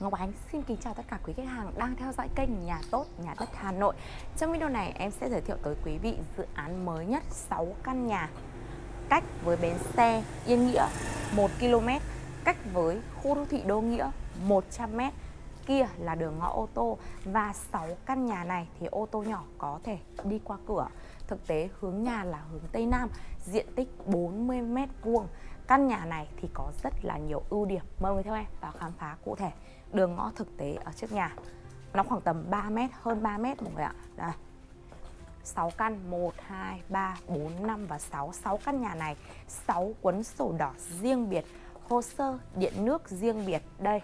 Ngọc Ánh, xin kính chào tất cả quý khách hàng đang theo dõi kênh Nhà Tốt, Nhà Đất Hà Nội. Trong video này, em sẽ giới thiệu tới quý vị dự án mới nhất 6 căn nhà Cách với bến xe Yên Nghĩa 1 km, Cách với khu đô thị Đô Nghĩa 100 m Kia là đường ngõ ô tô Và 6 căn nhà này thì ô tô nhỏ có thể đi qua cửa. Thực tế, hướng nhà là hướng Tây Nam, Diện tích 40 m vuông. Căn nhà này thì có rất là nhiều ưu điểm. Mời người theo em vào khám phá cụ thể đường ngõ thực tế ở trước nhà. Nó khoảng tầm 3 mét, hơn 3 mét mọi người ạ. Đây. 6 căn 1, 2, 3, 4, 5 và 6 6 căn nhà này 6 cuốn sổ đỏ riêng biệt Hồ sơ điện nước riêng biệt. Đây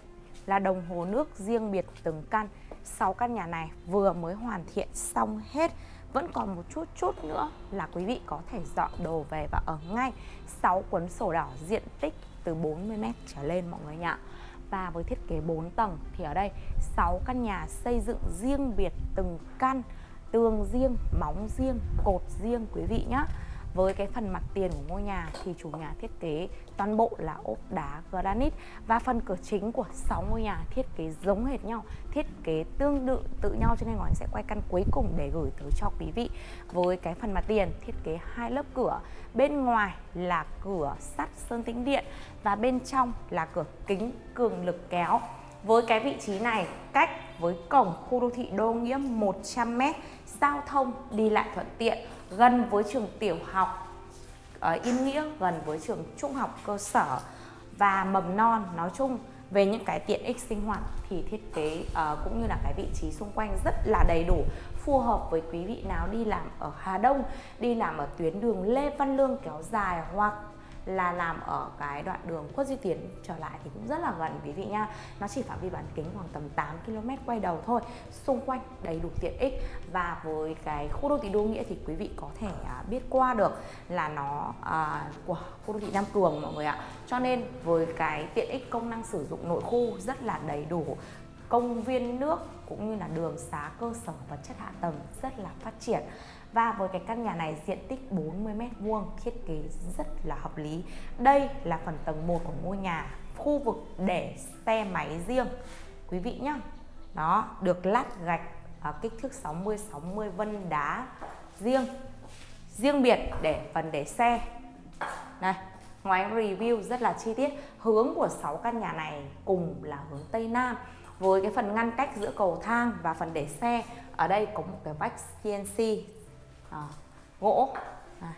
là đồng hồ nước riêng biệt từng căn. 6 căn nhà này vừa mới hoàn thiện xong hết. Vẫn còn một chút chút nữa là quý vị có thể dọn đồ về và ở ngay. 6 cuốn sổ đỏ diện tích từ 40m trở lên mọi người nhạ và với thiết kế 4 tầng. Thì ở đây 6 căn nhà xây dựng riêng biệt từng căn tường riêng, móng riêng, cột riêng quý vị nhé với cái phần mặt tiền của ngôi nhà thì chủ nhà thiết kế toàn bộ là ốp đá granite và phần cửa chính của 6 ngôi nhà thiết kế giống hệt nhau, thiết kế tương tự tự nhau cho nên Ngọc sẽ quay căn cuối cùng để gửi tới cho quý vị. Với cái phần mặt tiền thiết kế hai lớp cửa, bên ngoài là cửa sắt sơn tĩnh điện và bên trong là cửa kính cường lực kéo. Với cái vị trí này cách với cổng khu đô thị Đô Nghĩa 100m, giao thông đi lại thuận tiện gần với trường tiểu học ở Yên Nghĩa, gần với trường trung học cơ sở và mầm non nói chung. Về những cái tiện ích sinh hoạt thì thiết kế uh, cũng như là cái vị trí xung quanh rất là đầy đủ phù hợp với quý vị nào đi làm ở Hà Đông đi làm ở tuyến đường Lê Văn Lương kéo dài hoặc là làm ở cái đoạn đường Khuất Duy Tiến trở lại thì cũng rất là gần quý vị nha. Nó chỉ phạm vi bán kính khoảng tầm 8 km quay đầu thôi xung quanh đầy đủ tiện ích. Và với cái khu đô thị Đô Nghĩa thì quý vị có thể à, biết qua được là nó à, của khu đô thị Nam Cường mọi người ạ. Cho nên với cái tiện ích công năng sử dụng nội khu rất là đầy đủ công viên nước cũng như là đường xá cơ sở vật chất hạ tầng rất là phát triển và với cái căn nhà này diện tích 40 m vuông thiết kế rất là hợp lý. Đây là phần tầng 1 của ngôi nhà, khu vực để xe máy riêng. Quý vị nhá. Đó, được lát gạch ở kích thước 60 60 vân đá riêng. Riêng biệt để phần để xe. này ngoài review rất là chi tiết. Hướng của 6 căn nhà này cùng là hướng Tây Nam với cái phần ngăn cách giữa cầu thang và phần để xe ở đây có một cái vách CNC à, gỗ. À.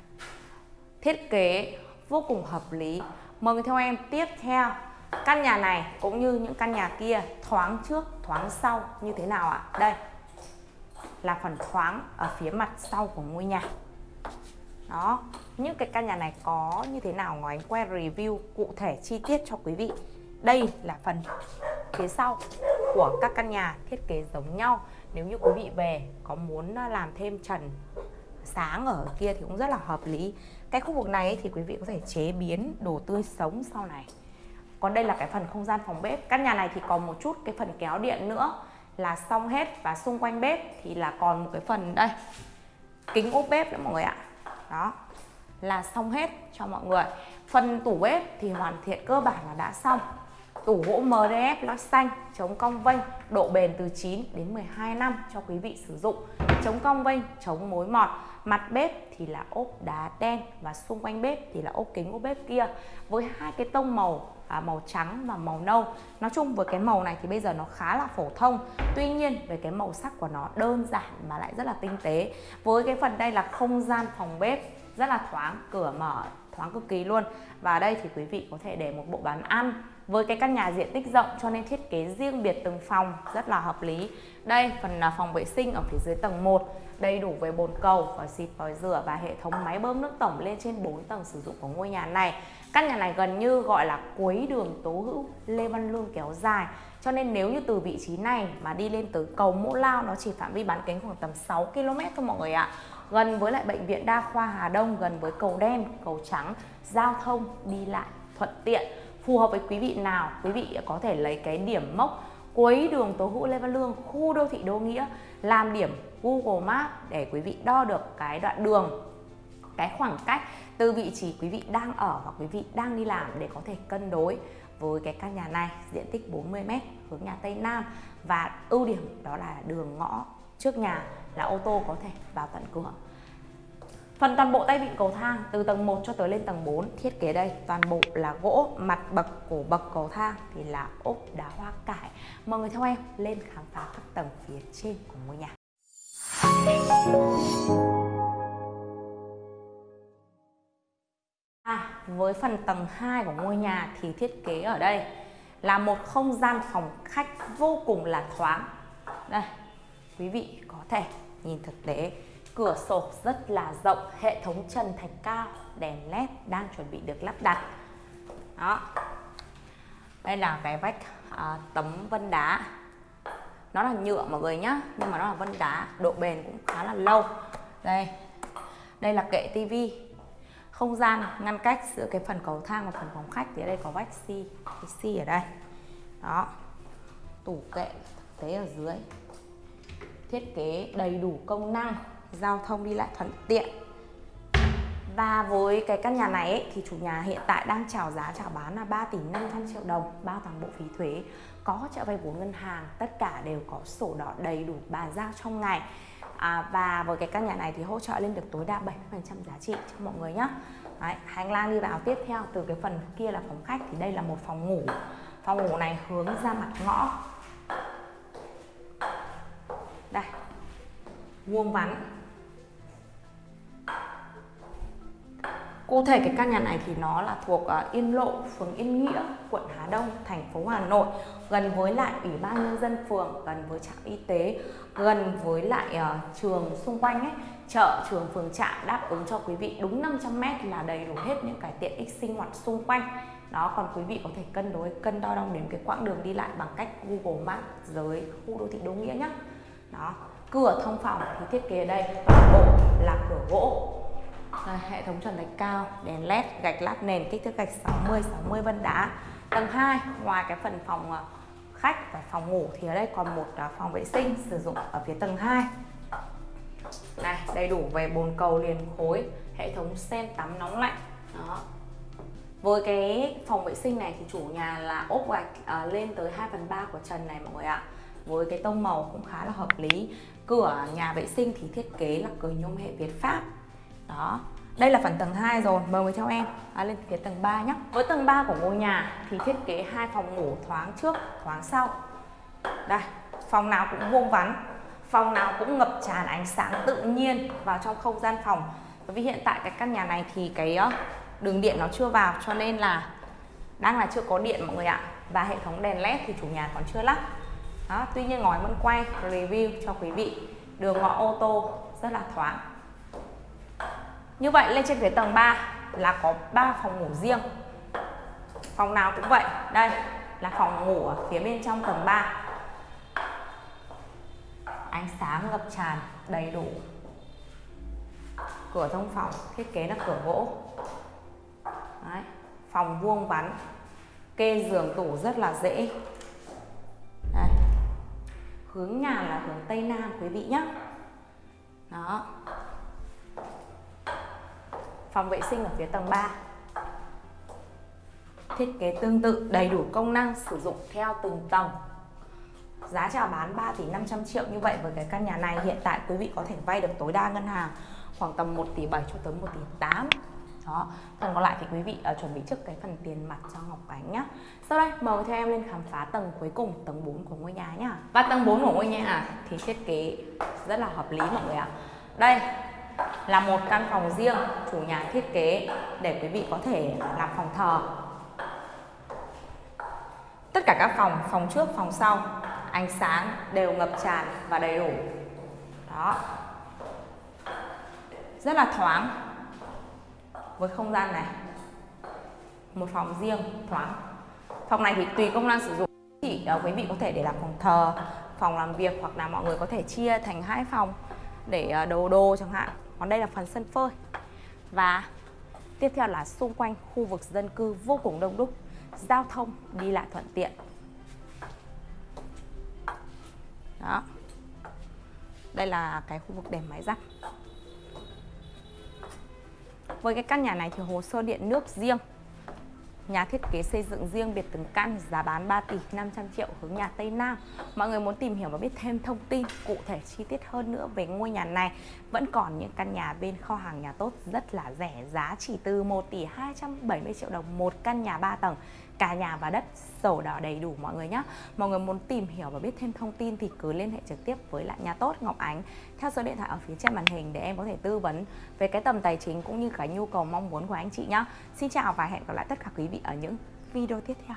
thiết kế vô cùng hợp lý. Mời người theo em tiếp theo. Căn nhà này cũng như những căn nhà kia thoáng trước thoáng sau như thế nào ạ? Đây là phần thoáng ở phía mặt sau của ngôi nhà. Đó những cái căn nhà này có như thế nào? Ngoài anh quay review cụ thể chi tiết cho quý vị. Đây là phần phía sau của các căn nhà thiết kế giống nhau. Nếu như quý vị về có muốn à, làm thêm trần sáng ở kia thì cũng rất là hợp lý. Cái khu vực này thì quý vị có thể chế biến đồ tươi sống sau này. Còn đây là cái phần không gian phòng bếp. Căn nhà này thì còn một chút cái phần kéo điện nữa là xong hết và xung quanh bếp thì là còn một cái phần đây, kính ốp bếp nữa mọi người ạ. Đó, là xong hết cho mọi người. Phần tủ bếp thì hoàn thiện cơ bản là đã xong tủ gỗ MDF lót xanh chống cong vênh độ bền từ 9 đến 12 năm cho quý vị sử dụng. Chống cong vênh chống mối mọt. Mặt bếp thì là ốp đá đen và xung quanh bếp thì là ốp kính ốp bếp kia. Với hai cái tông màu à, màu trắng và màu nâu. Nói chung với cái màu này thì bây giờ nó khá là phổ thông. Tuy nhiên về cái màu sắc của nó đơn giản mà lại rất là tinh tế. Với cái phần đây là không gian phòng bếp rất là thoáng cửa mở thoáng cực kỳ luôn. Và đây thì quý vị có thể để một bộ bàn ăn với cái căn nhà diện tích rộng cho nên thiết kế riêng biệt từng phòng rất là hợp lý. Đây, phần là phòng vệ sinh ở phía dưới tầng 1 đầy đủ về bồn cầu, vòi xịt, vòi rửa và hệ thống máy bơm nước tổng lên trên 4 tầng sử dụng của ngôi nhà này. Căn nhà này gần như gọi là cuối đường Tố Hữu, Lê Văn Lương kéo dài. Cho nên nếu như từ vị trí này mà đi lên tới cầu Mỗ Lao, nó chỉ phạm vi bán kính khoảng tầm 6 km thôi mọi người ạ. Gần với lại bệnh viện đa khoa Hà Đông, gần với cầu đen, cầu trắng, giao thông đi lại thuận tiện phù hợp với quý vị nào, quý vị có thể lấy cái điểm mốc cuối đường Tố Hữu Lê Văn Lương, khu đô thị Đô Nghĩa, làm điểm Google Maps để quý vị đo được cái đoạn đường, cái khoảng cách từ vị trí quý vị đang ở hoặc quý vị đang đi làm để có thể cân đối với cái căn nhà này. Diện tích 40m hướng nhà Tây Nam và ưu điểm đó là đường ngõ trước nhà là ô tô có thể vào tận cửa. Phần toàn bộ tay vịn cầu thang từ tầng 1 cho tới lên tầng 4 thiết kế đây toàn bộ là gỗ mặt bậc của bậc cầu thang thì là ốp đá hoa cải. Mọi người theo em lên khám phá các tầng phía trên của ngôi nhà. À, với phần tầng 2 của ngôi nhà thì thiết kế ở đây là một không gian phòng khách vô cùng là thoáng. Đây, quý vị có thể nhìn thực tế cửa sổ rất là rộng hệ thống trần thạch cao đèn led đang chuẩn bị được lắp đặt. Đó. Đây là cái vách à, tấm vân đá. Nó là nhựa mọi người nhá nhưng mà nó là vân đá độ bền cũng khá là lâu. Đây. Đây là kệ tivi không gian ngăn cách giữa cái phần cầu thang và phần phòng khách thì ở đây có vách xi cái xi ở đây. Đó. Tủ kệ thực tế ở dưới. Thiết kế đầy đủ công năng giao thông đi lại thuận tiện. Và với cái căn nhà này ấy, thì chủ nhà hiện tại đang chào giá chào bán là 3 tỷ 500 triệu đồng bao toàn bộ phí thuế. Có hỗ trợ vay vốn ngân hàng tất cả đều có sổ đỏ đầy đủ bàn giao trong ngày. À, và với cái căn nhà này thì hỗ trợ lên được tối đa 70% giá trị cho mọi người nhé Đấy, hành lang đi vào tiếp theo từ cái phần kia là phòng khách thì đây là một phòng ngủ. Phòng ngủ này hướng ra mặt ngõ. Đây vuông vắn. Cụ thể cái căn nhà này thì nó là thuộc uh, Yên Lộ, phường Yên Nghĩa, quận Hà Đông, thành phố Hà Nội gần với lại Ủy ban nhân dân phường, gần với trạm y tế, gần với lại uh, trường xung quanh ấy, chợ, trường, phường, trạm đáp ứng cho quý vị đúng 500 m là đầy đủ hết những cái tiện ích sinh hoạt xung quanh. Đó, còn quý vị có thể cân đối, cân đo đong đếm cái quãng đường đi lại bằng cách Google Maps dưới khu đô thị Đô Nghĩa nhé. Đó, cửa thông phòng thì thiết kế ở đây toàn bộ là cửa gỗ rồi, hệ thống trần thạch cao, đèn led, gạch lát nền kích thước gạch 60, 60 vân đá. Tầng 2, ngoài cái phần phòng ờ, khách và phòng ngủ thì ở đây còn một ờ, phòng vệ sinh sử dụng ở phía tầng 2. Này, đầy đủ về bồn cầu liền khối, hệ thống sen tắm nóng lạnh. Đó. Với cái phòng vệ sinh này thì chủ nhà là ốp gạch uh, lên tới 2 phần 3 của trần này mọi người ạ. Với cái tông màu cũng khá là hợp lý. Cửa nhà vệ sinh thì thiết kế là cửa nhôm hệ Việt Pháp. Đó, đây là phần tầng 2 rồi, mời người theo em à, lên phía tầng 3 nhé. Với tầng 3 của ngôi nhà thì thiết kế hai phòng ngủ thoáng trước, thoáng sau. Đây, phòng nào cũng vuông vắn, phòng nào cũng ngập tràn ánh sáng tự nhiên vào trong không gian phòng. Bởi vì hiện tại cái căn nhà này thì cái ờ, đường điện nó chưa vào cho nên là đang là chưa có điện mọi người ạ. Và hệ thống đèn led thì chủ nhà còn chưa lắp. Đó, tuy nhiên ngói vẫn quay review cho quý vị. Đường ngõ ô tô rất là thoáng. Như vậy, lên trên phía tầng 3 là có 3 phòng ngủ riêng. Phòng nào cũng vậy. Đây, là phòng ngủ ở phía bên trong tầng 3 Ánh sáng ngập tràn đầy đủ. Cửa thông phòng, thiết kế là cửa gỗ. Đấy. Phòng vuông vắn. Kê giường tủ rất là dễ. Đấy. Hướng nhà là hướng Tây Nam, quý vị nhé Đó phòng vệ sinh ở phía tầng 3 thiết kế tương tự đầy đủ công năng sử dụng theo từng tầng. Giá chào bán 3 tỷ 500 triệu như vậy với cái căn nhà này hiện tại quý vị có thể vay được tối đa ngân hàng khoảng tầm 1 tỷ 7 cho tới 1 tỷ 8 đó phần còn lại thì quý vị uh, chuẩn bị trước cái phần tiền mặt cho Ngọc Ánh nhá. Sau đây mời theo em lên khám phá tầng cuối cùng tầng 4 của ngôi nhà nhá. Và tầng 4 của ngôi nhà thì thiết kế rất là hợp lý mọi người ạ. Đây là một căn phòng riêng chủ nhà thiết kế để quý vị có thể làm phòng thờ. Tất cả các phòng phòng trước phòng sau ánh sáng đều ngập tràn và đầy đủ. Đó. Rất là thoáng. Với không gian này một phòng riêng thoáng. Phòng này thì tùy công năng sử dụng. Chỉ uh, ờ, quý vị có thể để làm phòng thờ phòng làm việc hoặc là mọi người có thể chia thành hai phòng để uh, đồ đồ chẳng hạn còn đây là phần sân phơi. Và tiếp theo là xung quanh khu vực dân cư vô cùng đông đúc, giao thông đi lại thuận tiện. Đó. Đây là cái khu vực để máy giặt với cái căn nhà này thì hồ sơ điện nước riêng nhà thiết kế xây dựng riêng biệt từng căn, giá bán 3 tỷ 500 triệu hướng nhà Tây Nam. Mọi người muốn tìm hiểu và biết thêm thông tin cụ thể chi tiết hơn nữa về ngôi nhà này, vẫn còn những căn nhà bên kho hàng nhà tốt rất là rẻ, giá chỉ từ 1 tỷ 270 triệu đồng một căn nhà 3 tầng cả nhà và đất sổ đỏ đầy đủ mọi người nhé mọi người muốn tìm hiểu và biết thêm thông tin thì cứ liên hệ trực tiếp với lại nhà tốt, Ngọc Ánh. Theo số điện thoại ở phía trên màn hình để em có thể tư vấn về cái tầm tài chính cũng như cái nhu cầu mong muốn của anh chị nhé Xin chào và hẹn gặp lại tất cả quý vị ở những video tiếp theo.